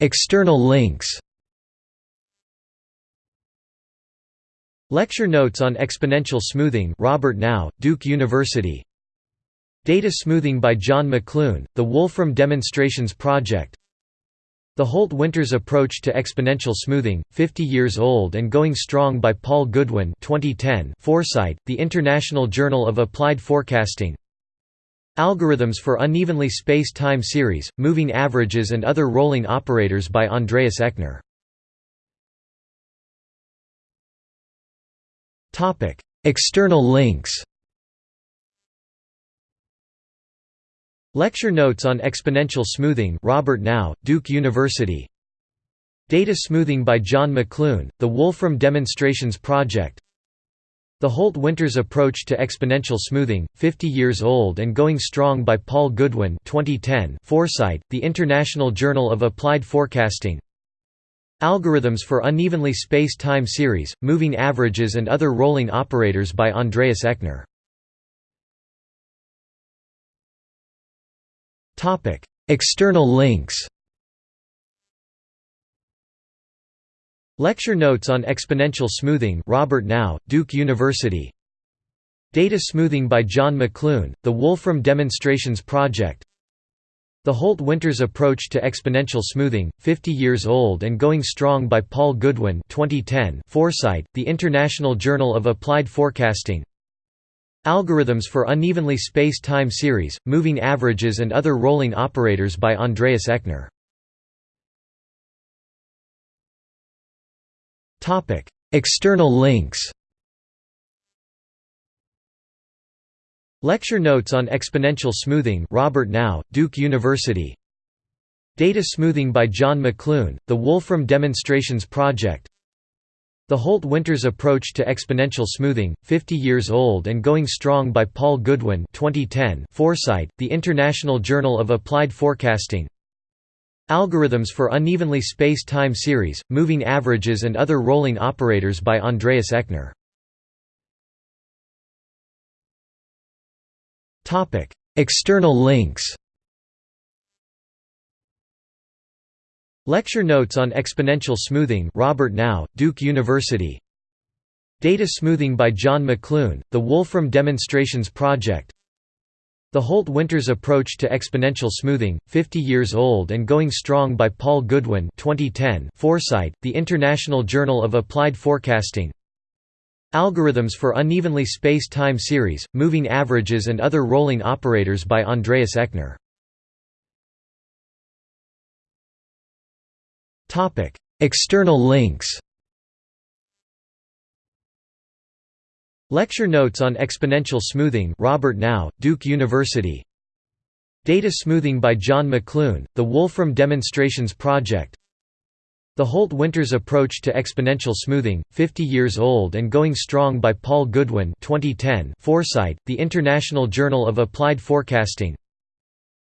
External links Lecture notes on exponential smoothing Robert Nau, Duke University. Data smoothing by John McLoone, the Wolfram Demonstrations Project. The Holt-Winters Approach to Exponential Smoothing, 50 Years Old and Going Strong by Paul Goodwin 2010 Foresight, The International Journal of Applied Forecasting Algorithms for Unevenly Spaced Time Series, Moving Averages and Other Rolling Operators by Andreas Eckner External links Lecture notes on exponential smoothing Robert Nau, Duke University. Data smoothing by John McLoone, the Wolfram Demonstrations Project the Holt-Winters Approach to Exponential Smoothing, 50 Years Old and Going Strong by Paul Goodwin 2010 Foresight, The International Journal of Applied Forecasting. Algorithms for Unevenly Spaced Time Series, Moving Averages and Other Rolling Operators by Andreas Eckner External links Lecture notes on exponential smoothing Robert Nau, Duke University. Data smoothing by John McLoone, the Wolfram Demonstrations Project. The Holt-Winters Approach to Exponential Smoothing, 50 Years Old and Going Strong by Paul Goodwin 2010 Foresight, The International Journal of Applied Forecasting. Algorithms for Unevenly Spaced Time Series, Moving Averages and Other Rolling Operators by Andreas Eckner Topic: External links. Lecture notes on exponential smoothing Robert Nau, Duke University Data smoothing by John McLoone, the Wolfram Demonstrations Project The Holt-Winters Approach to Exponential Smoothing, 50 Years Old and Going Strong by Paul Goodwin 2010 Foresight, The International Journal of Applied Forecasting Algorithms for Unevenly Spaced Time Series, Moving Averages and Other Rolling Operators by Andreas Eckner External links Lecture notes on exponential smoothing Robert Nau, Duke University. Data smoothing by John McLoone, the Wolfram Demonstrations Project the Holt-Winters Approach to Exponential Smoothing, 50 Years Old and Going Strong by Paul Goodwin 2010 Foresight, The International Journal of Applied Forecasting. Algorithms for Unevenly Spaced Time Series, Moving Averages and Other Rolling Operators by Andreas Eckner External links Lecture notes on exponential smoothing Robert Nau, Duke University. Data smoothing by John McLoone, the Wolfram Demonstrations Project. The Holt-Winters Approach to Exponential Smoothing, 50 Years Old and Going Strong by Paul Goodwin 2010 Foresight, The International Journal of Applied Forecasting.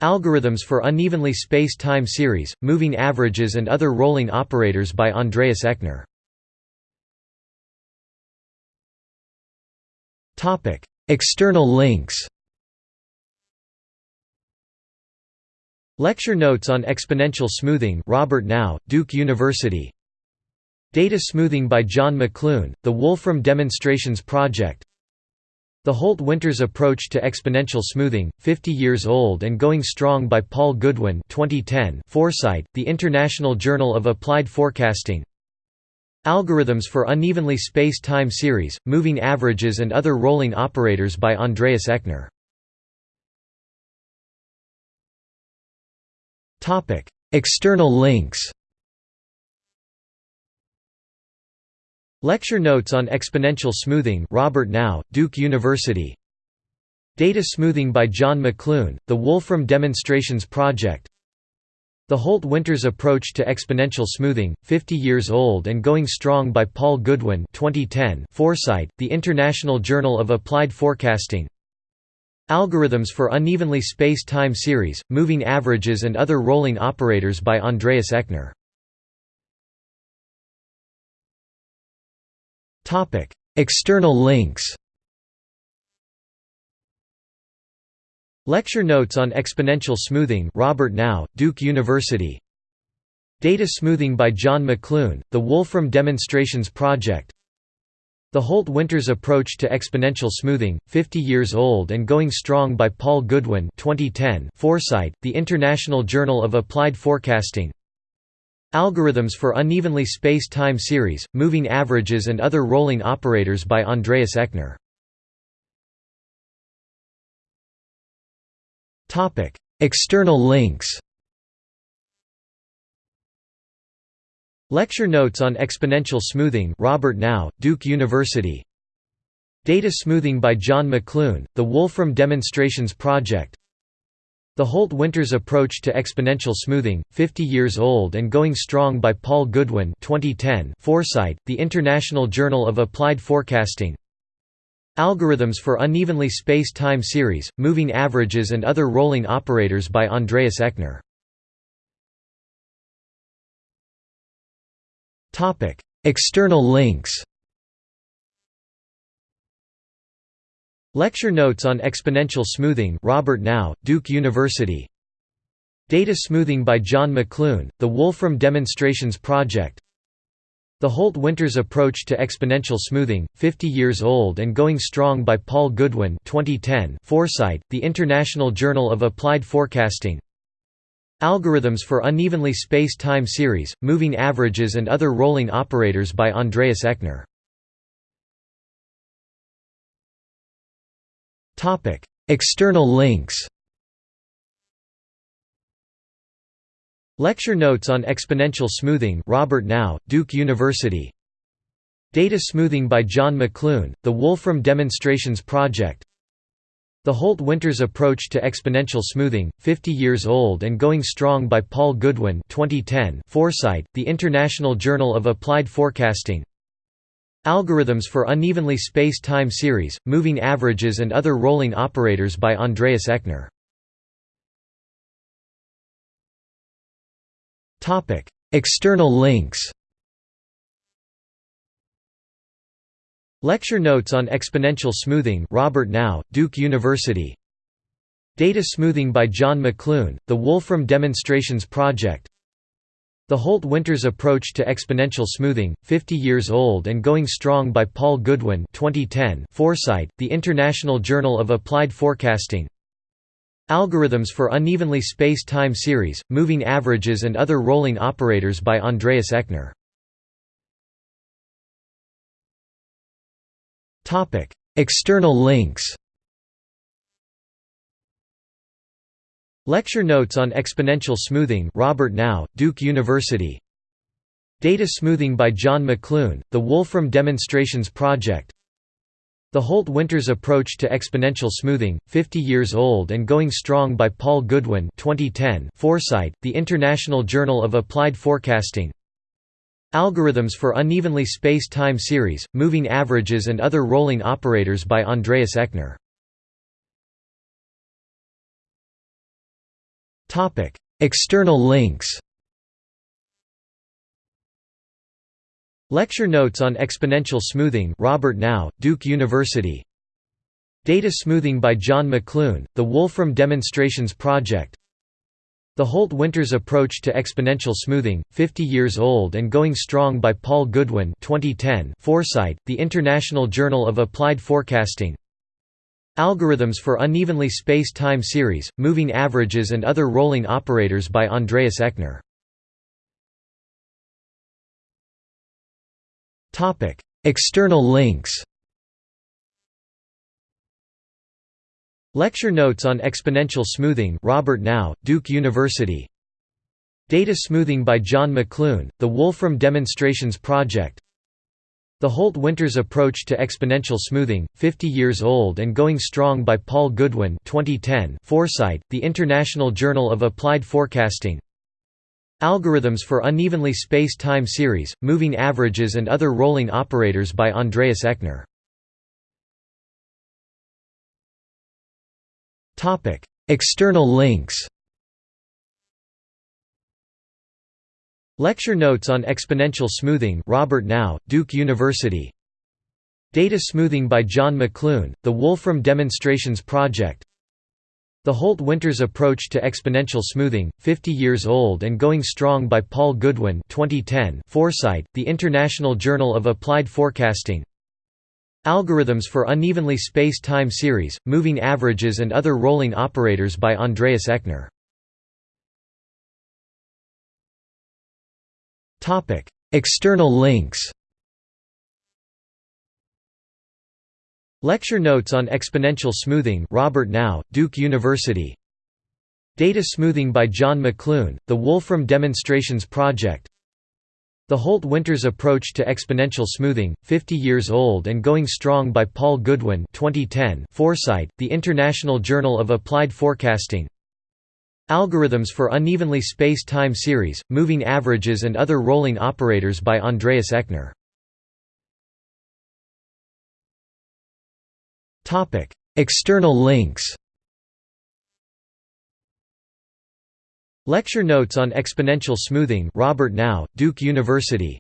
Algorithms for Unevenly Spaced Time Series, Moving Averages and Other Rolling Operators by Andreas Eckner External links Lecture notes on exponential smoothing Robert Nau, Duke University. Data smoothing by John McLoone, the Wolfram Demonstrations Project. The Holt-Winters Approach to Exponential Smoothing, 50 Years Old and Going Strong by Paul Goodwin 2010 Foresight, The International Journal of Applied Forecasting Algorithms for Unevenly Spaced Time Series, Moving Averages and Other Rolling Operators by Andreas Eckner External links Lecture notes on exponential smoothing Robert Nau, Duke University. Data smoothing by John McLoone, the Wolfram Demonstrations Project the Holt-Winters Approach to Exponential Smoothing, 50 Years Old and Going Strong by Paul Goodwin 2010 Foresight, The International Journal of Applied Forecasting. Algorithms for Unevenly Spaced Time Series, Moving Averages and Other Rolling Operators by Andreas Eckner External links Lecture notes on exponential smoothing Robert Nau, Duke University. Data smoothing by John McLoone, the Wolfram Demonstrations Project. The Holt-Winters approach to exponential smoothing, 50 years old and going strong by Paul Goodwin 2010 Foresight, the International Journal of Applied Forecasting. Algorithms for Unevenly Space-Time Series, Moving Averages and Other Rolling Operators by Andreas Eckner External links Lecture notes on exponential smoothing Robert Nau, Duke University. Data smoothing by John McLoone, the Wolfram Demonstrations Project. The Holt-Winters approach to exponential smoothing, 50 years old and going strong by Paul Goodwin 2010 Foresight, the International Journal of Applied Forecasting Algorithms for Unevenly Space-Time Series, Moving Averages and Other Rolling Operators by Andreas Eckner External links Lecture notes on exponential smoothing Robert Nau, Duke University. Data smoothing by John McLoone, the Wolfram Demonstrations Project The Holt-Winters approach to exponential smoothing, 50 years old and going strong by Paul Goodwin 2010 Foresight, the International Journal of Applied Forecasting. Algorithms for Unevenly Space-Time Series, Moving Averages and Other Rolling Operators by Andreas Eckner External links Lecture notes on exponential smoothing Robert Nau, Duke University. Data smoothing by John McLoone, the Wolfram Demonstrations Project. The Holt-Winters approach to exponential smoothing, 50 years old and going strong by Paul Goodwin 2010 Foresight, the International Journal of Applied Forecasting. Algorithms for Unevenly Space-Time Series, Moving Averages and Other Rolling Operators by Andreas Eckner External links Lecture notes on exponential smoothing Robert Nau, Duke University. Data smoothing by John McLoone, the Wolfram Demonstrations Project. The Holt-Winters approach to exponential smoothing, 50 years old and going strong by Paul Goodwin 2010 Foresight, the International Journal of Applied Forecasting Algorithms for Unevenly Space-Time Series, Moving Averages and Other Rolling Operators by Andreas Eckner. External links. Lecture notes on exponential smoothing Robert Nau, Duke University Data smoothing by John McLoone, the Wolfram Demonstrations Project The Holt-Winters approach to exponential smoothing, 50 years old and going strong by Paul Goodwin 2010 Foresight, the International Journal of Applied Forecasting. Algorithms for Unevenly Space-Time Series, Moving Averages and Other Rolling Operators by Andreas Eckner External links Lecture notes on exponential smoothing Robert Nau, Duke University. Data smoothing by John McLoone, the Wolfram Demonstrations Project. The Holt-Winters approach to exponential smoothing, 50 years old and going strong by Paul Goodwin 2010 Foresight, the International Journal of Applied Forecasting. Algorithms for Unevenly Space-Time Series, Moving Averages and Other Rolling Operators by Andreas Eckner External links Lecture notes on exponential smoothing Robert Nau, Duke University. Data smoothing by John McLoone, the Wolfram Demonstrations Project. The Holt-Winters approach to exponential smoothing, 50 years old and going strong by Paul Goodwin 2010 Foresight, the International Journal of Applied Forecasting Algorithms for Unevenly Space-Time Series, Moving Averages and Other Rolling Operators by Andreas Eckner External links Lecture notes on exponential smoothing Robert Nau, Duke University. Data smoothing by John McLoone, the Wolfram Demonstrations Project The Holt-Winters Approach to Exponential Smoothing, 50 Years Old and Going Strong by Paul Goodwin 2010 Foresight, The International Journal of Applied Forecasting. Algorithms for Unevenly Space-Time Series, Moving Averages and Other Rolling Operators by Andreas Eckner External links Lecture notes on exponential smoothing Robert Nau, Duke University. Data smoothing by John McLoone, the Wolfram Demonstrations Project. The Holt-Winters Approach to Exponential Smoothing, 50 Years Old and Going Strong by Paul Goodwin 2010 Foresight, The International Journal of Applied Forecasting. Algorithms for Unevenly Space-Time Series, Moving Averages and Other Rolling Operators by Andreas Eckner Topic: External links. Lecture notes on exponential smoothing Robert Nau, Duke University.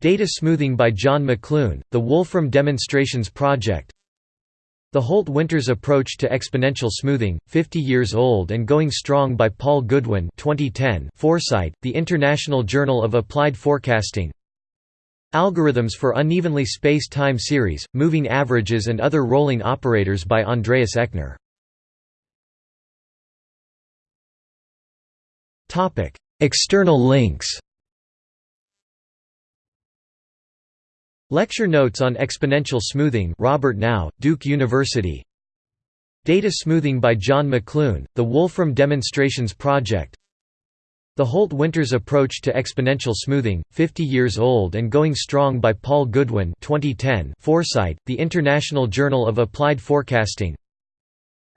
Data smoothing by John McLoone, the Wolfram Demonstrations Project. The Holt-Winters Approach to Exponential Smoothing, 50 Years Old and Going Strong by Paul Goodwin 2010 Foresight, The International Journal of Applied Forecasting Algorithms for Unevenly Space-Time Series, Moving Averages and Other Rolling Operators by Andreas Eckner External links Lecture notes on exponential smoothing Robert Nau, Duke University. Data smoothing by John McLoone, the Wolfram Demonstrations Project the Holt-Winters Approach to Exponential Smoothing, 50 Years Old and Going Strong by Paul Goodwin 2010 Foresight, The International Journal of Applied Forecasting.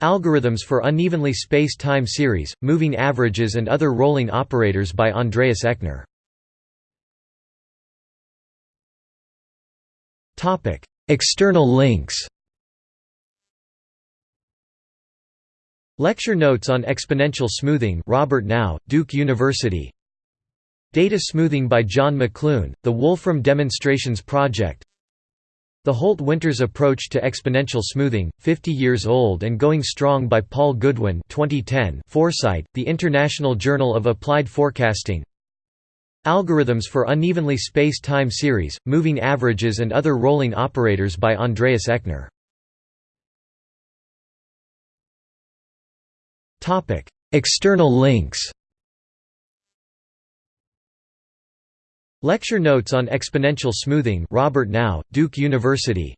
Algorithms for Unevenly Space-Time Series, Moving Averages and Other Rolling Operators by Andreas Eckner External links Lecture notes on exponential smoothing Robert Nau, Duke University. Data smoothing by John McLoone, the Wolfram Demonstrations Project. The Holt-Winters Approach to Exponential Smoothing, 50 Years Old and Going Strong by Paul Goodwin 2010 Foresight, The International Journal of Applied Forecasting. Algorithms for Unevenly Space-Time Series, Moving Averages and Other Rolling Operators by Andreas Eckner External links. Lecture notes on exponential smoothing Robert Nau, Duke University.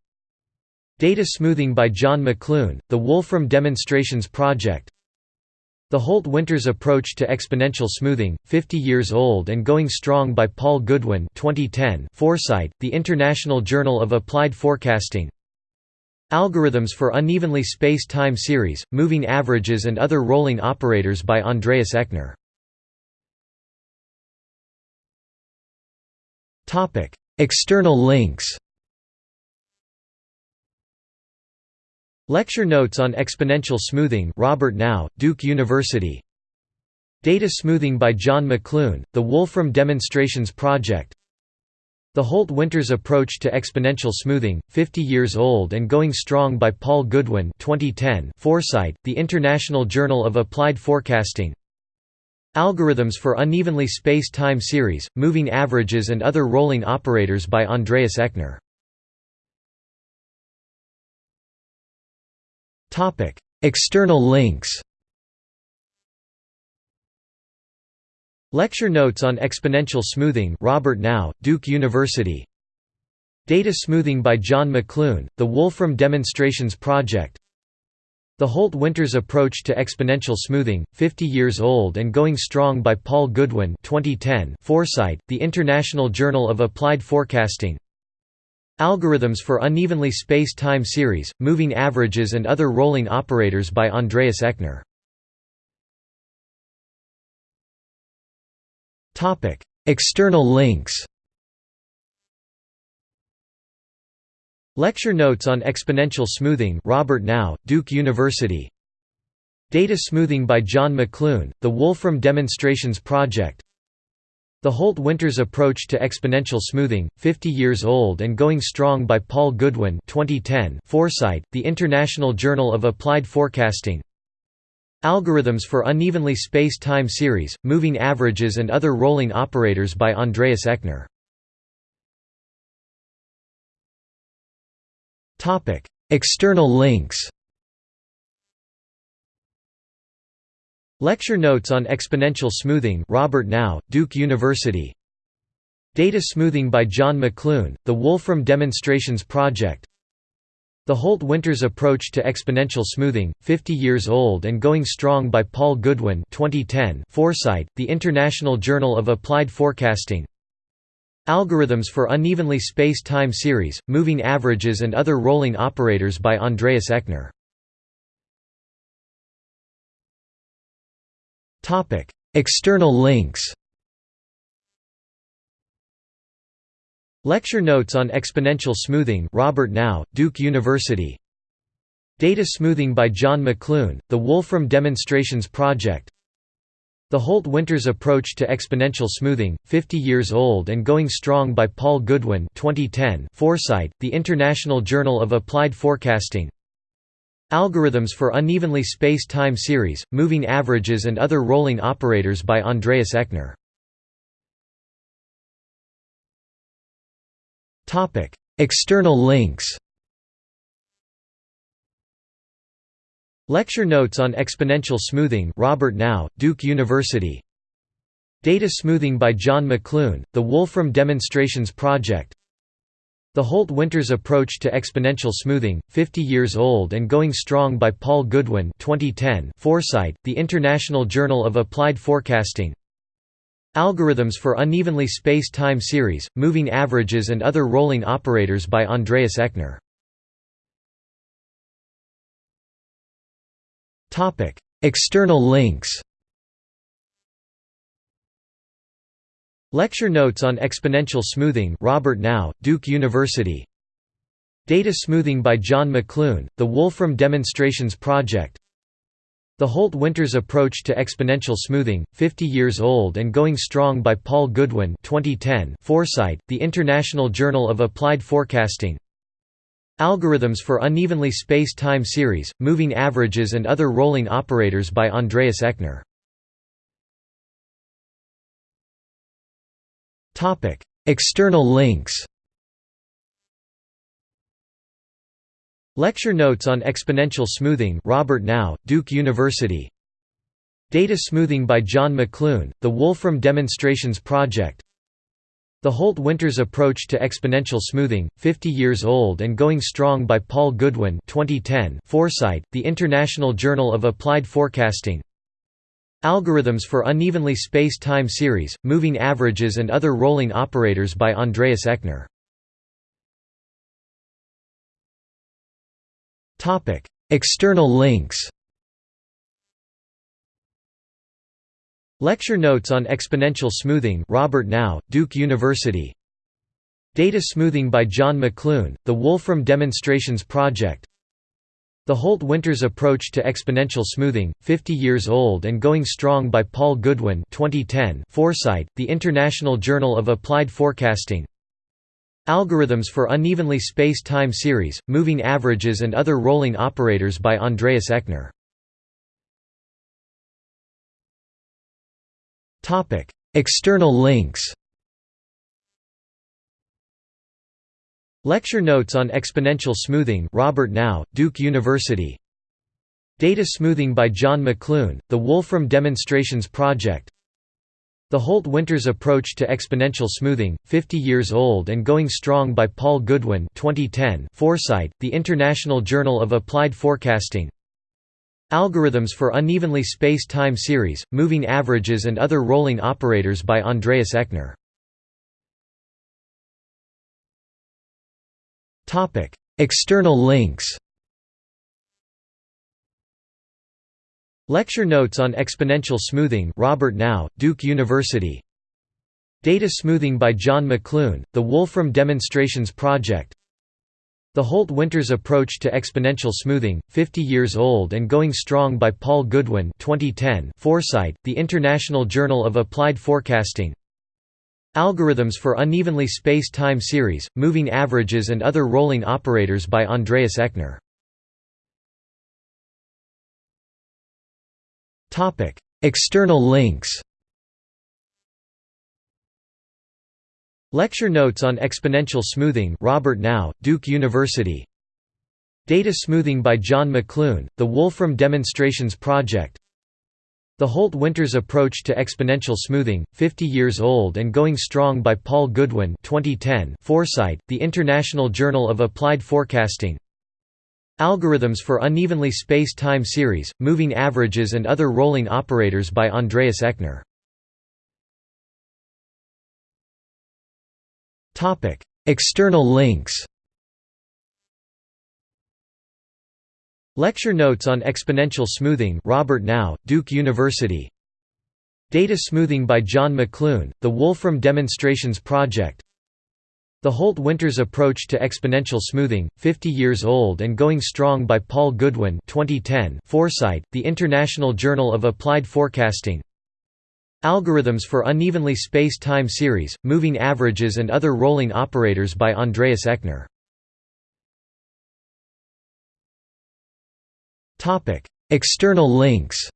Data smoothing by John McLoone, the Wolfram Demonstrations Project. The Holt-Winters Approach to Exponential Smoothing, 50 Years Old and Going Strong by Paul Goodwin 2010 Foresight, The International Journal of Applied Forecasting Algorithms for Unevenly Space-Time Series, Moving Averages and Other Rolling Operators by Andreas Eckner External links Lecture notes on exponential smoothing Robert Nau, Duke University. Data smoothing by John McLoone, the Wolfram Demonstrations Project the Holt-Winters Approach to Exponential Smoothing, 50 Years Old and Going Strong by Paul Goodwin 2010 Foresight, The International Journal of Applied Forecasting. Algorithms for Unevenly Space-Time Series, Moving Averages and Other Rolling Operators by Andreas Eckner External links Lecture notes on exponential smoothing Robert Nau, Duke University. Data smoothing by John McLoone, the Wolfram Demonstrations Project. The Holt-Winters Approach to Exponential Smoothing, 50 Years Old and Going Strong by Paul Goodwin 2010 Foresight, The International Journal of Applied Forecasting. Algorithms for Unevenly Space-Time Series, Moving Averages and Other Rolling Operators by Andreas Eckner External links Lecture notes on exponential smoothing Robert Nau, Duke University. Data smoothing by John McLoone, the Wolfram Demonstrations Project. The Holt-Winters Approach to Exponential Smoothing, 50 Years Old and Going Strong by Paul Goodwin 2010 Foresight, The International Journal of Applied Forecasting Algorithms for Unevenly Space-Time Series, Moving Averages and Other Rolling Operators by Andreas Eckner External links Lecture notes on exponential smoothing Robert Nau, Duke University. Data smoothing by John McLoone, the Wolfram Demonstrations Project The Holt-Winters Approach to Exponential Smoothing, 50 Years Old and Going Strong by Paul Goodwin 2010 Foresight, The International Journal of Applied Forecasting. Algorithms for Unevenly Space-Time Series, Moving Averages and Other Rolling Operators by Andreas Eckner External links Lecture notes on exponential smoothing Robert Nau, Duke University. Data smoothing by John McLoone, the Wolfram Demonstrations Project. The Holt-Winters Approach to Exponential Smoothing, 50 Years Old and Going Strong by Paul Goodwin 2010 Foresight, The International Journal of Applied Forecasting. Algorithms for Unevenly Space-Time Series, Moving Averages and Other Rolling Operators by Andreas Eckner External links Lecture notes on exponential smoothing Robert Nau, Duke University. Data smoothing by John McLoone, the Wolfram Demonstrations Project. The Holt-Winters Approach to Exponential Smoothing, 50 Years Old and Going Strong by Paul Goodwin 2010 Foresight, The International Journal of Applied Forecasting Algorithms for Unevenly Space-Time Series, Moving Averages and Other Rolling Operators by Andreas Eckner. External links. Lecture notes on exponential smoothing Robert Nau, Duke University Data smoothing by John McLoone, the Wolfram Demonstrations Project The Holt-Winters Approach to Exponential Smoothing, 50 Years Old and Going Strong by Paul Goodwin 2010 Foresight, The International Journal of Applied Forecasting. Algorithms for Unevenly Space-Time Series, Moving Averages and Other Rolling Operators by Andreas Eckner External links Lecture notes on exponential smoothing Robert Nau, Duke University. Data smoothing by John McLoone, the Wolfram Demonstrations Project. The Holt-Winters Approach to Exponential Smoothing, 50 Years Old and Going Strong by Paul Goodwin 2010 Foresight, The International Journal of Applied Forecasting. Algorithms for Unevenly Space-Time Series, Moving Averages and Other Rolling Operators by Andreas Eckner External links Lecture notes on exponential smoothing Robert Nau, Duke University. Data smoothing by John McLoone, the Wolfram Demonstrations Project. The Holt-Winters Approach to Exponential Smoothing, 50 Years Old and Going Strong by Paul Goodwin 2010 Foresight, The International Journal of Applied Forecasting Algorithms for Unevenly Space-Time Series, Moving Averages and Other Rolling Operators by Andreas Eckner External links Lecture notes on exponential smoothing Robert Nau, Duke University. Data smoothing by John McLoone, the Wolfram Demonstrations Project The Holt-Winters Approach to Exponential Smoothing, 50 Years Old and Going Strong by Paul Goodwin 2010 Foresight, The International Journal of Applied Forecasting. Algorithms for Unevenly Space-Time Series, Moving Averages and Other Rolling Operators by Andreas Eckner External links Lecture notes on exponential smoothing Robert Nau, Duke University. Data smoothing by John McLoone, the Wolfram Demonstrations Project. The Holt-Winters Approach to Exponential Smoothing, 50 Years Old and Going Strong by Paul Goodwin 2010 Foresight, The International Journal of Applied Forecasting. Algorithms for Unevenly Space-Time Series, Moving Averages and Other Rolling Operators by Andreas Eckner External links Lecture notes on exponential smoothing Robert Nau, Duke University. Data smoothing by John McLoone, the Wolfram Demonstrations Project. The Holt-Winters approach to exponential smoothing, 50 years old and going strong by Paul Goodwin 2010 Foresight, the International Journal of Applied Forecasting Algorithms for Unevenly Space-Time Series, Moving Averages and Other Rolling Operators by Andreas Eckner External links Lecture notes on exponential smoothing Robert Nau, Duke University. Data smoothing by John McLoone, the Wolfram Demonstrations Project The Holt-Winters approach to exponential smoothing, 50 years old and going strong by Paul Goodwin 2010 Foresight, the International Journal of Applied Forecasting. Algorithms for Unevenly Space-Time Series, Moving Averages and Other Rolling Operators by Andreas Eckner External links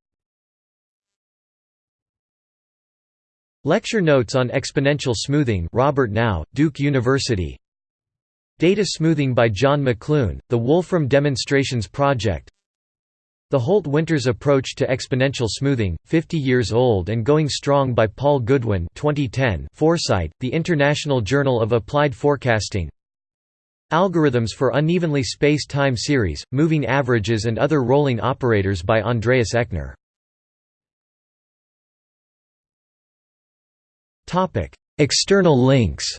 Lecture notes on exponential smoothing Robert Nau, Duke University. Data smoothing by John McLoone, the Wolfram Demonstrations Project. The Holt-Winters approach to exponential smoothing, 50 years old and going strong by Paul Goodwin 2010 Foresight, the International Journal of Applied Forecasting. Algorithms for Unevenly Space-Time Series, Moving Averages and Other Rolling Operators by Andreas Eckner External links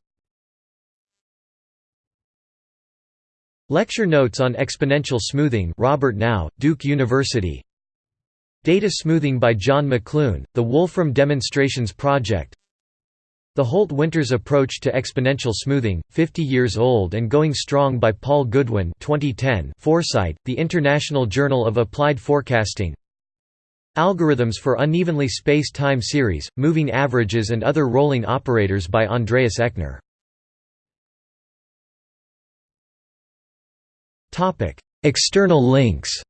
Lecture notes on exponential smoothing Robert Nau, Duke University. Data smoothing by John McLoone, the Wolfram Demonstrations Project. The Holt-Winters approach to exponential smoothing, 50 years old and going strong by Paul Goodwin 2010 Foresight, the International Journal of Applied Forecasting Algorithms for Unevenly Space-Time Series, Moving Averages and Other Rolling Operators by Andreas Eckner External links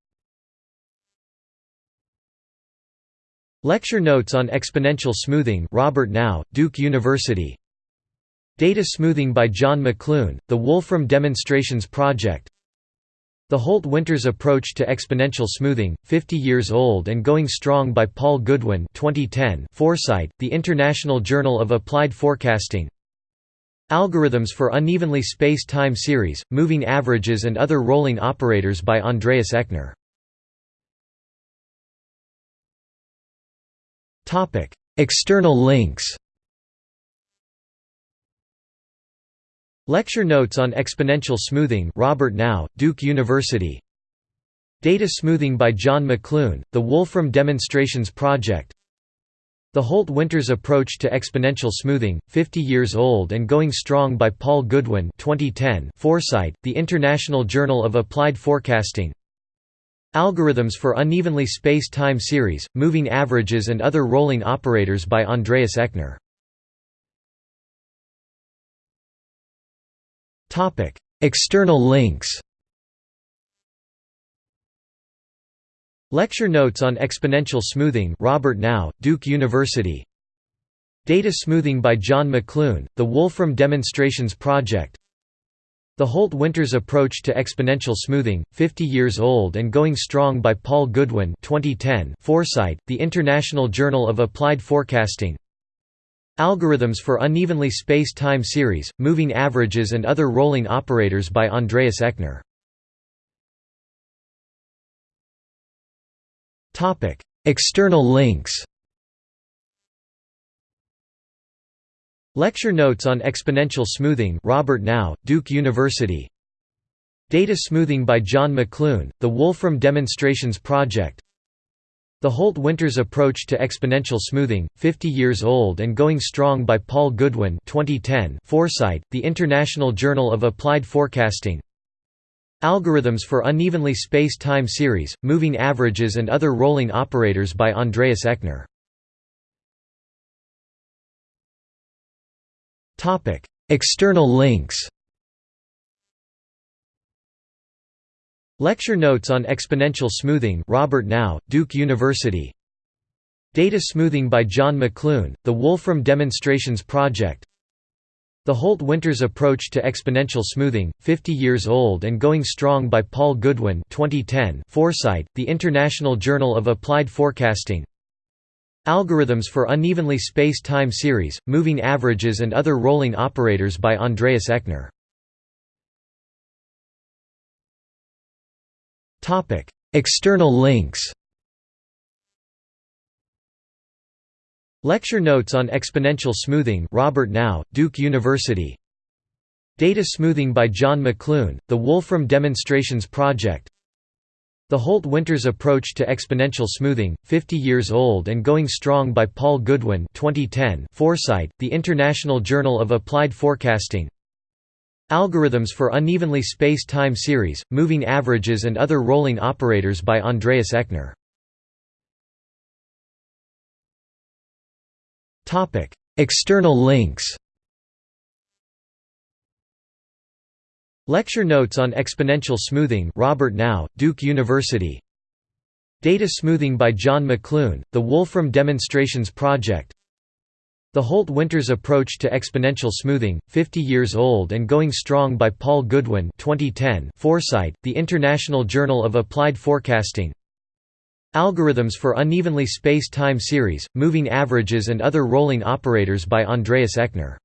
Lecture notes on exponential smoothing Robert Nau, Duke University. Data smoothing by John McLoone, the Wolfram Demonstrations Project The Holt-Winters approach to exponential smoothing, 50 years old and going strong by Paul Goodwin 2010 Foresight, the International Journal of Applied Forecasting. Algorithms for Unevenly Space-Time Series, Moving Averages and Other Rolling Operators by Andreas Eckner External links Lecture notes on exponential smoothing Robert Nau, Duke University. Data smoothing by John McLoone, the Wolfram Demonstrations Project. The Holt-Winters approach to exponential smoothing, 50 years old and going strong by Paul Goodwin 2010 Foresight, the International Journal of Applied Forecasting. Algorithms for Unevenly Space-Time Series, Moving Averages and Other Rolling Operators by Andreas Eckner External links Lecture notes on exponential smoothing Robert Nau, Duke University. Data smoothing by John McLoone, the Wolfram Demonstrations Project. The Holt-Winters approach to exponential smoothing, 50 years old and going strong by Paul Goodwin 2010 Foresight, the International Journal of Applied Forecasting Algorithms for Unevenly Space-Time Series, Moving Averages and Other Rolling Operators by Andreas Eckner External links Lecture notes on exponential smoothing Robert Nau, Duke University. Data smoothing by John McLoone, the Wolfram Demonstrations Project The Holt-Winters approach to exponential smoothing, 50 years old and going strong by Paul Goodwin 2010 Foresight, the International Journal of Applied Forecasting. Algorithms for Unevenly Space-Time Series, Moving Averages and Other Rolling Operators by Andreas Eckner External links Lecture notes on exponential smoothing Robert Nau, Duke University. Data smoothing by John McLoone, the Wolfram Demonstrations Project. The Holt-Winters approach to exponential smoothing, 50 years old and going strong by Paul Goodwin 2010 Foresight, the International Journal of Applied Forecasting. Algorithms for Unevenly Spaced Time Series, Moving Averages and Other Rolling Operators by Andreas Eckner External links Lecture notes on exponential smoothing Robert Nau, Duke University. Data smoothing by John McLoone, the Wolfram Demonstrations Project. The Holt-Winters approach to exponential smoothing, 50 years old and going strong by Paul Goodwin 2010 Foresight, the International Journal of Applied Forecasting Algorithms for Unevenly Spaced Time Series, Moving Averages and Other Rolling Operators by Andreas Eckner External links Lecture notes on exponential smoothing Robert Nau, Duke University. Data smoothing by John McLoone, the Wolfram Demonstrations Project The Holt-Winters approach to exponential smoothing, 50 years old and going strong by Paul Goodwin 2010 Foresight, the International Journal of Applied Forecasting. Algorithms for Unevenly Spaced Time Series, Moving Averages and Other Rolling Operators by Andreas Eckner